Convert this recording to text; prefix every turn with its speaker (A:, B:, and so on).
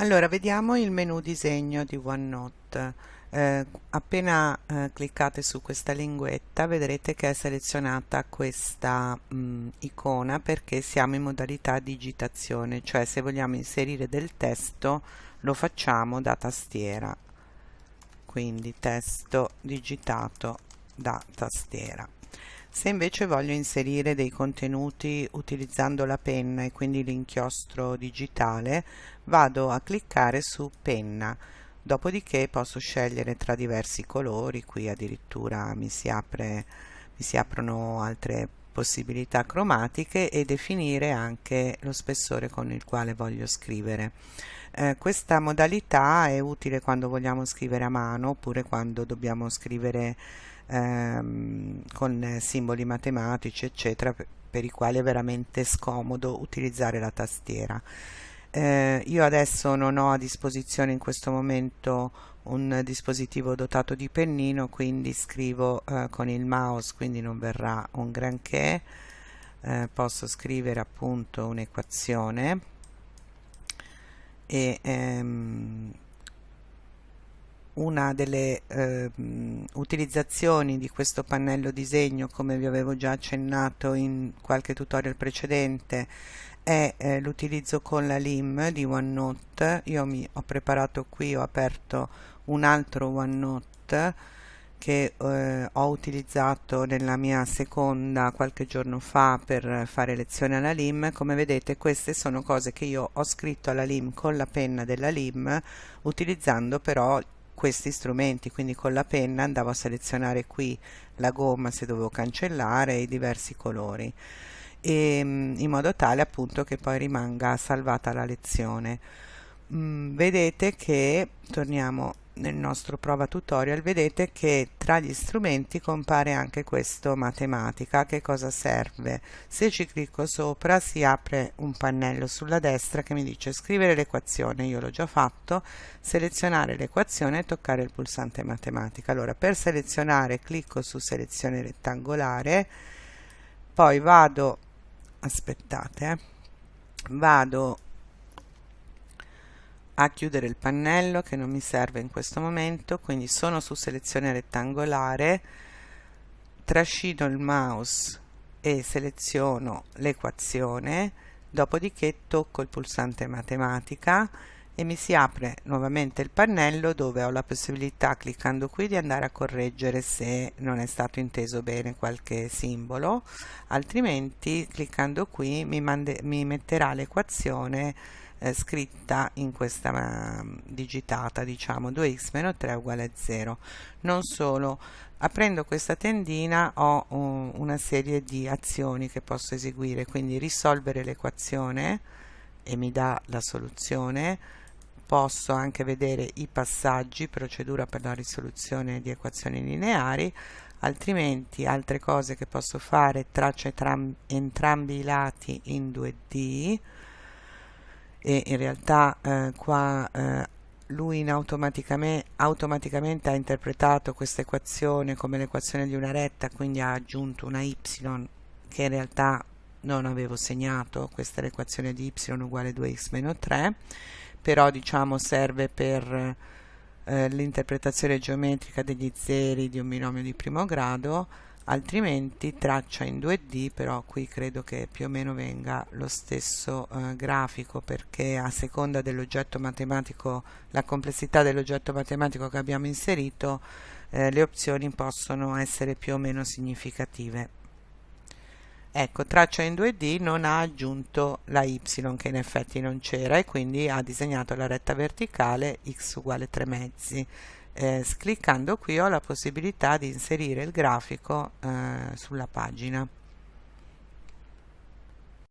A: Allora, vediamo il menu disegno di OneNote. Eh, appena eh, cliccate su questa linguetta vedrete che è selezionata questa mh, mm, icona perché siamo in modalità digitazione, cioè se vogliamo inserire del testo lo facciamo da tastiera. Quindi testo digitato da tastiera. Se invece voglio inserire dei contenuti utilizzando la penna e quindi l'inchiostro digitale, vado a cliccare su penna. Dopodiché posso scegliere tra diversi colori, qui addirittura mi si, apre, mi si aprono altre possibilità cromatiche e definire anche lo spessore con il quale voglio scrivere. Eh, questa modalità è utile quando vogliamo scrivere a mano oppure quando dobbiamo scrivere ehm, con simboli matematici eccetera per, per i quali è veramente scomodo utilizzare la tastiera eh, io adesso non ho a disposizione in questo momento un dispositivo dotato di pennino quindi scrivo eh, con il mouse quindi non verrà un granché. Eh, posso scrivere appunto un'equazione. E ehm, una delle eh, utilizzazioni di questo pannello disegno come vi avevo già accennato in qualche tutorial precedente è eh, l'utilizzo con la LIM di OneNote. Io mi ho preparato qui ho aperto un altro OneNote che eh, ho utilizzato nella mia seconda qualche giorno fa per fare lezione alla LIM. Come vedete queste sono cose che io ho scritto alla LIM con la penna della LIM utilizzando però questi strumenti quindi con la penna andavo a selezionare qui la gomma se dovevo cancellare i diversi colori e, mm, in modo tale appunto che poi rimanga salvata la lezione. Mm, vedete che torniamo nel nostro prova tutorial vedete che tra gli strumenti compare anche questo matematica. Che cosa serve? Se ci clicco sopra si apre un pannello sulla destra che mi dice scrivere l'equazione. Io l'ho già fatto. Selezionare l'equazione e toccare il pulsante matematica. Allora per selezionare clicco su selezione rettangolare. Poi vado aspettate eh, vado a chiudere il pannello che non mi serve in questo momento quindi sono su selezione rettangolare trascino il mouse e seleziono l'equazione dopodiché tocco il pulsante matematica e mi si apre nuovamente il pannello dove ho la possibilità cliccando qui di andare a correggere se non è stato inteso bene qualche simbolo. Altrimenti cliccando qui mi, mi metterà l'equazione eh, scritta in questa uh, digitata diciamo 2x meno 3 uguale a 0 non solo aprendo questa tendina ho uh, una serie di azioni che posso eseguire quindi risolvere l'equazione e mi dà la soluzione. Posso anche vedere i passaggi procedura per la risoluzione di equazioni lineari altrimenti altre cose che posso fare traccio entrambi i lati in 2D e in realtà eh, qua eh, lui automaticamente, automaticamente ha interpretato questa equazione come l'equazione di una retta quindi ha aggiunto una y che in realtà non avevo segnato. Questa è l'equazione di y uguale 2x meno 3 però diciamo serve per eh, l'interpretazione geometrica degli zeri di un binomio di primo grado altrimenti traccia in 2D però qui credo che più o meno venga lo stesso eh, grafico perché a seconda dell'oggetto matematico la complessità dell'oggetto matematico che abbiamo inserito eh, le opzioni possono essere più o meno significative ecco traccia in 2D non ha aggiunto la y che in effetti non c'era e quindi ha disegnato la retta verticale x uguale 3 mezzi. Eh, cliccando qui ho la possibilità di inserire il grafico eh, sulla pagina